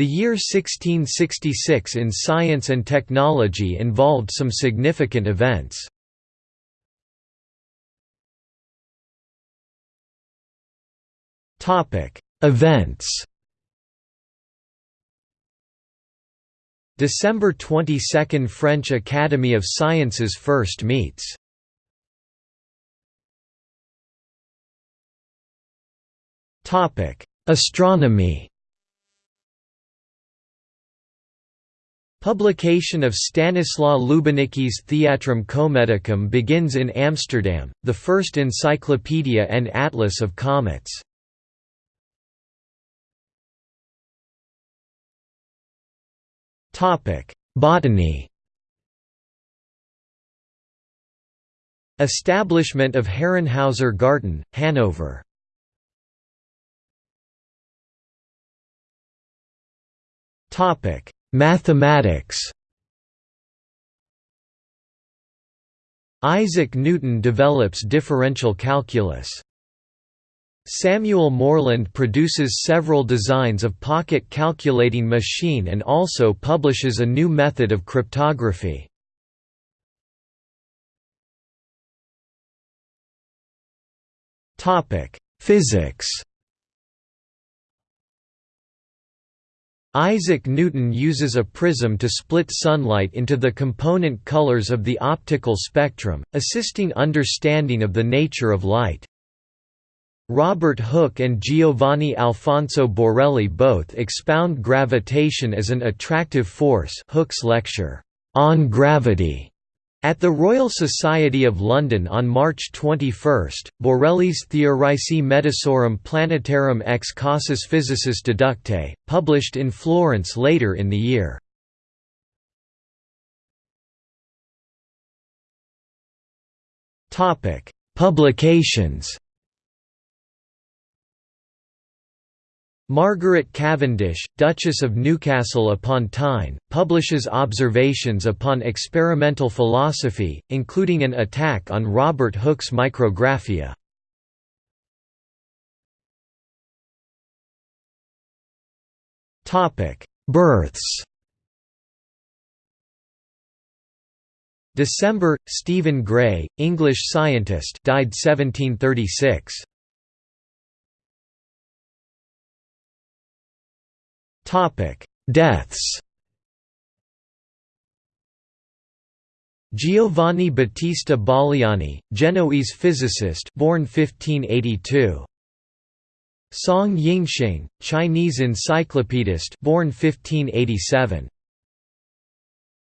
The year 1666 in science and technology involved some significant events. Events. December 22 – French Academy of Sciences first meets. Astronomy Publication of Stanislaw Lubieniecki's Theatrum Cometicum begins in Amsterdam, the first encyclopedia and atlas of comets. Botany Establishment of Herrenhauser Garten, Hanover Topic: Mathematics. Isaac Newton develops differential calculus. Samuel Morland produces several designs of pocket calculating machine and also publishes a new method of cryptography. Physics Isaac Newton uses a prism to split sunlight into the component colors of the optical spectrum, assisting understanding of the nature of light. Robert Hooke and Giovanni Alfonso Borelli both expound gravitation as an attractive force Hooke's lecture, On Gravity, at the Royal Society of London on March 21, Borelli's Theoricae Mediceorum Planetarum ex causis physicis deductae, published in Florence later in the year. Publications Margaret Cavendish, Duchess of Newcastle upon Tyne, publishes observations upon experimental philosophy, including an attack on Robert Hooke's Micrographia. Births December, Stephen Gray, English scientist died 1736. Deaths. Giovanni Battista Baliani, Genoese physicist, born 1582. Song Yingxing, Chinese encyclopedist, born 1587.